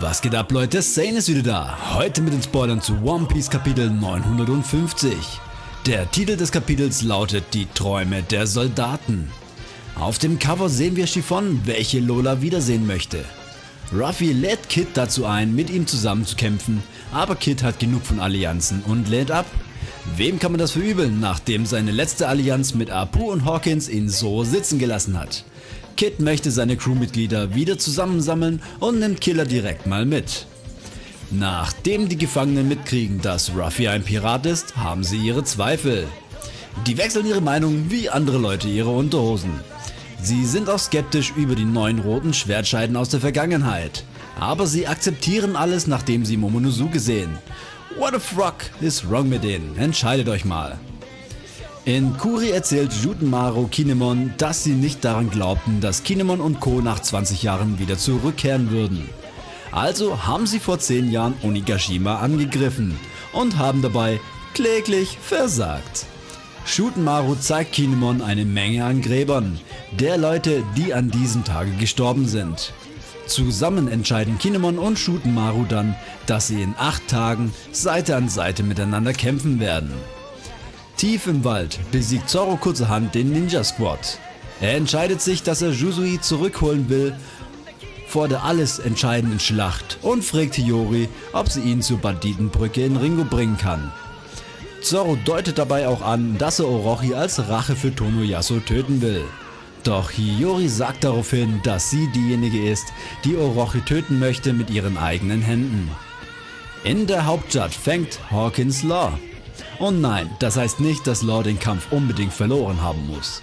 Was geht ab Leute, Sane ist wieder da. Heute mit den Spoilern zu One Piece Kapitel 950. Der Titel des Kapitels lautet Die Träume der Soldaten. Auf dem Cover sehen wir Chiffon, welche Lola wiedersehen möchte. Ruffy lädt Kid dazu ein, mit ihm zusammen zu kämpfen, aber Kid hat genug von Allianzen und lädt ab. Wem kann man das verübeln, nachdem seine letzte Allianz mit Apu und Hawkins ihn so sitzen gelassen hat? Kid möchte seine Crewmitglieder wieder zusammensammeln und nimmt Killer direkt mal mit. Nachdem die Gefangenen mitkriegen, dass Ruffy ein Pirat ist, haben sie ihre Zweifel. Die wechseln ihre Meinung wie andere Leute ihre Unterhosen. Sie sind auch skeptisch über die neuen roten Schwertscheiden aus der Vergangenheit. Aber sie akzeptieren alles nachdem sie Momonosuke sehen. What the fuck is wrong mit denen? Entscheidet euch mal. In Kuri erzählt Jutenmaro Kinemon, dass sie nicht daran glaubten, dass Kinemon und Co. nach 20 Jahren wieder zurückkehren würden. Also haben sie vor 10 Jahren Onigashima angegriffen und haben dabei kläglich versagt. Shutenmaru zeigt Kinemon eine Menge an Gräbern, der Leute, die an diesem Tage gestorben sind. Zusammen entscheiden Kinemon und Shutenmaru dann, dass sie in 8 Tagen Seite an Seite miteinander kämpfen werden. Tief im Wald besiegt Zoro kurzerhand den Ninja Squad. Er entscheidet sich, dass er Jusui zurückholen will vor der alles entscheidenden Schlacht und fragt Hiyori, ob sie ihn zur Banditenbrücke in Ringo bringen kann. Zoro deutet dabei auch an, dass er Orochi als Rache für Tonoyasu töten will. Doch Hiyori sagt daraufhin, dass sie diejenige ist, die Orochi töten möchte mit ihren eigenen Händen. In der Hauptstadt fängt Hawkins Law und nein, das heißt nicht, dass Law den Kampf unbedingt verloren haben muss.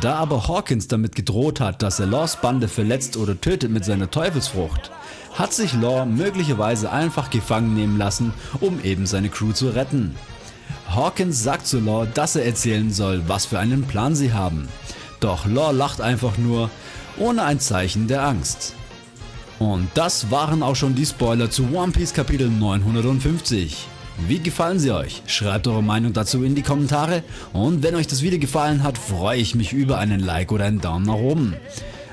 Da aber Hawkins damit gedroht hat, dass er Laws Bande verletzt oder tötet mit seiner Teufelsfrucht, hat sich Law möglicherweise einfach gefangen nehmen lassen, um eben seine Crew zu retten. Hawkins sagt zu Law, dass er erzählen soll, was für einen Plan sie haben. Doch Law lacht einfach nur, ohne ein Zeichen der Angst. Und das waren auch schon die Spoiler zu One Piece Kapitel 950. Wie gefallen sie euch? Schreibt eure Meinung dazu in die Kommentare und wenn euch das Video gefallen hat, freue ich mich über einen Like oder einen Daumen nach oben.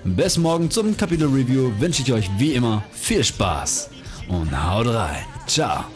Bis morgen zum Kapitel Review wünsche ich euch wie immer viel Spaß und haut rein. Ciao.